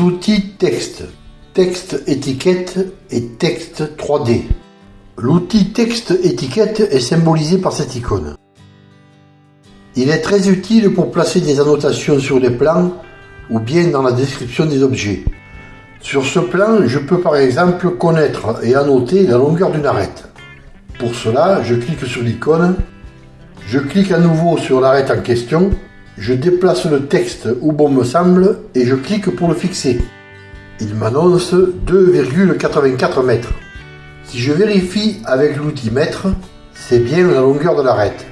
outils texte, texte étiquette et texte 3D. L'outil texte étiquette est symbolisé par cette icône. Il est très utile pour placer des annotations sur les plans ou bien dans la description des objets. Sur ce plan, je peux par exemple connaître et annoter la longueur d'une arête. Pour cela, je clique sur l'icône, je clique à nouveau sur l'arête en question, je déplace le texte où bon me semble et je clique pour le fixer. Il m'annonce 2,84 mètres. Si je vérifie avec l'outil mètre, c'est bien la longueur de l'arête.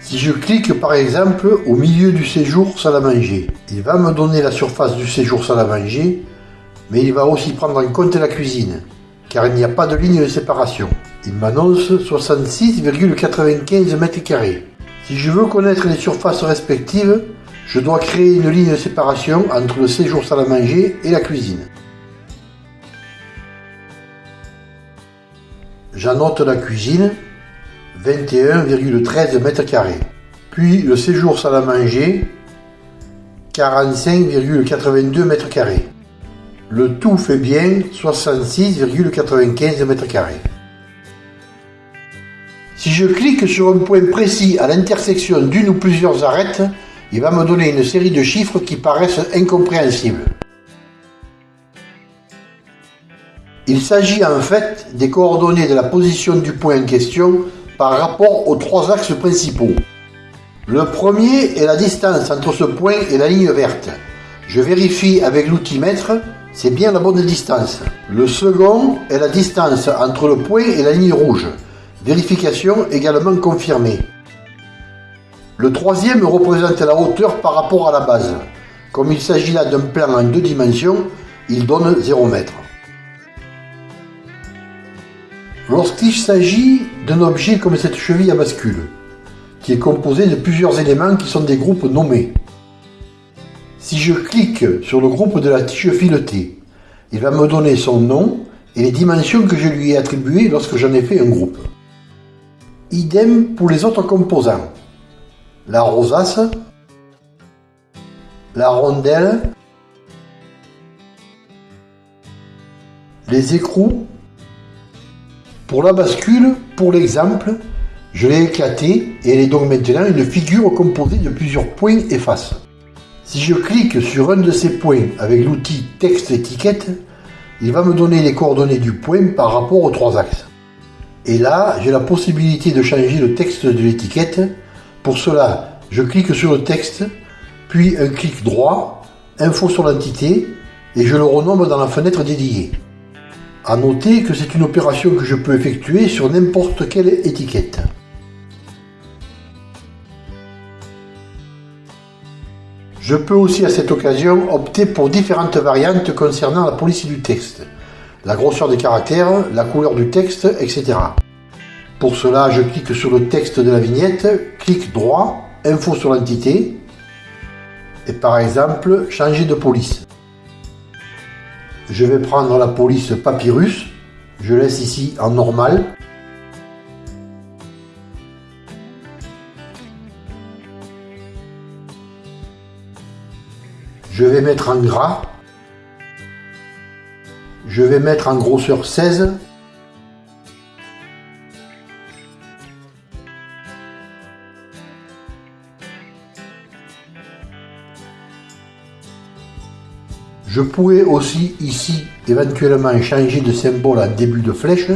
Si je clique par exemple au milieu du séjour salle à manger, il va me donner la surface du séjour salle à manger, mais il va aussi prendre en compte la cuisine, car il n'y a pas de ligne de séparation. Il m'annonce 66,95 m2. Si je veux connaître les surfaces respectives, je dois créer une ligne de séparation entre le séjour salle à manger et la cuisine. J'annote la cuisine 21,13 m2. Puis le séjour salle à manger, 45,82 m2. Le tout fait bien 66,95 m2. Si je clique sur un point précis à l'intersection d'une ou plusieurs arêtes, il va me donner une série de chiffres qui paraissent incompréhensibles. Il s'agit en fait des coordonnées de la position du point en question par rapport aux trois axes principaux. Le premier est la distance entre ce point et la ligne verte. Je vérifie avec l'outil mètre, c'est bien la bonne distance. Le second est la distance entre le point et la ligne rouge. Vérification également confirmée. Le troisième représente la hauteur par rapport à la base. Comme il s'agit là d'un plan en deux dimensions, il donne 0 mètre. Lorsqu'il s'agit d'un objet comme cette cheville à bascule, qui est composée de plusieurs éléments qui sont des groupes nommés. Si je clique sur le groupe de la tige filetée, il va me donner son nom et les dimensions que je lui ai attribuées lorsque j'en ai fait un groupe. Idem pour les autres composants. La rosace, la rondelle, les écrous pour la bascule, pour l'exemple, je l'ai éclatée et elle est donc maintenant une figure composée de plusieurs points et faces. Si je clique sur un de ces points avec l'outil texte étiquette, il va me donner les coordonnées du point par rapport aux trois axes. Et là, j'ai la possibilité de changer le texte de l'étiquette. Pour cela, je clique sur le texte, puis un clic droit, info sur l'entité, et je le renomme dans la fenêtre dédiée. A noter que c'est une opération que je peux effectuer sur n'importe quelle étiquette. Je peux aussi à cette occasion opter pour différentes variantes concernant la police du texte, la grosseur des caractères, la couleur du texte, etc. Pour cela, je clique sur le texte de la vignette, clic droit, info sur l'entité, et par exemple, changer de police. Je vais prendre la police Papyrus. Je laisse ici en normal. Je vais mettre en gras. Je vais mettre en grosseur 16. Je pourrais aussi ici éventuellement changer de symbole en début de flèche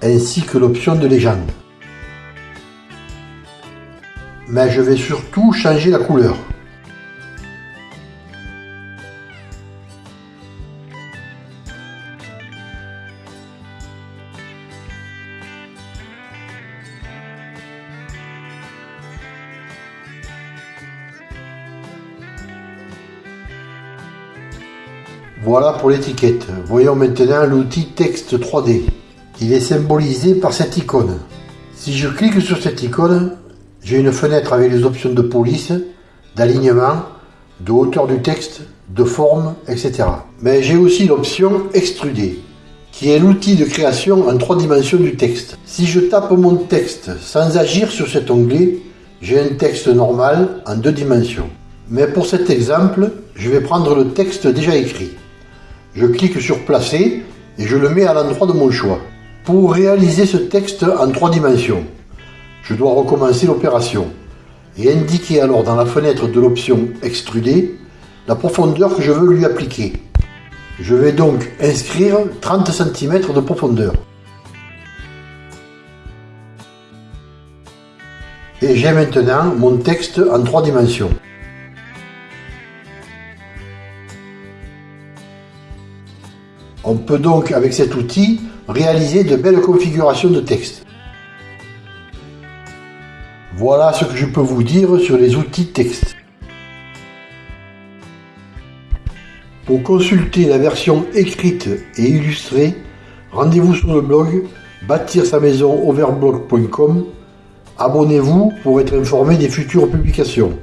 ainsi que l'option de légende. Mais je vais surtout changer la couleur. Voilà pour l'étiquette. Voyons maintenant l'outil texte 3D. Il est symbolisé par cette icône. Si je clique sur cette icône, j'ai une fenêtre avec les options de police, d'alignement, de hauteur du texte, de forme, etc. Mais j'ai aussi l'option extruder, qui est l'outil de création en trois dimensions du texte. Si je tape mon texte sans agir sur cet onglet, j'ai un texte normal en deux dimensions. Mais pour cet exemple, je vais prendre le texte déjà écrit. Je clique sur Placer et je le mets à l'endroit de mon choix. Pour réaliser ce texte en trois dimensions, je dois recommencer l'opération et indiquer alors dans la fenêtre de l'option Extruder la profondeur que je veux lui appliquer. Je vais donc inscrire 30 cm de profondeur. Et j'ai maintenant mon texte en trois dimensions. On peut donc avec cet outil réaliser de belles configurations de texte. Voilà ce que je peux vous dire sur les outils texte. Pour consulter la version écrite et illustrée, rendez-vous sur le blog bâtir sa maison overblog.com. Abonnez-vous pour être informé des futures publications.